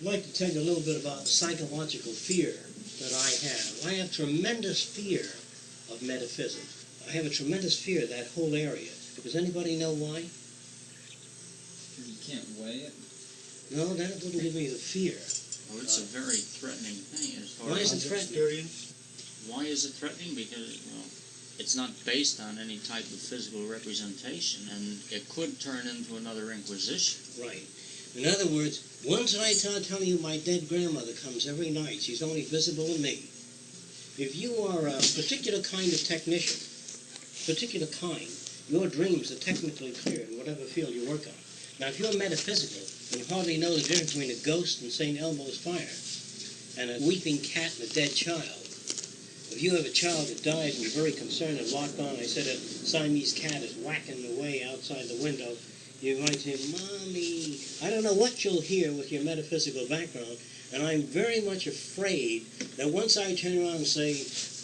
I'd like to tell you a little bit about the psychological fear that I have. I have tremendous fear of metaphysics. I have a tremendous fear of that whole area. Does anybody know why? You can't weigh it. No, that wouldn't give me the fear. Well, it's a very threatening thing as far Why is it threatening? Why is it threatening? Because well, it's not based on any type of physical representation, and it could turn into another inquisition. Right. In other words, once I start telling you my dead grandmother comes every night, she's only visible to me. If you are a particular kind of technician, particular kind, your dreams are technically clear in whatever field you work on. Now, if you're metaphysical and you hardly know the difference between a ghost and St. Elmo's fire and a weeping cat and a dead child, if you have a child that dies and you're very concerned and locked on, I said a Siamese cat is whacking away outside the window, you might say, Mommy, don't know what you'll hear with your metaphysical background, and I'm very much afraid that once I turn around and say,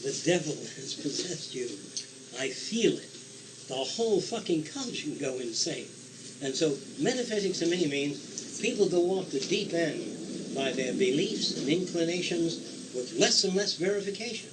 the devil has possessed you, I feel it. The whole fucking country can go insane. And so metaphysics to me means people go off the deep end by their beliefs and inclinations with less and less verification.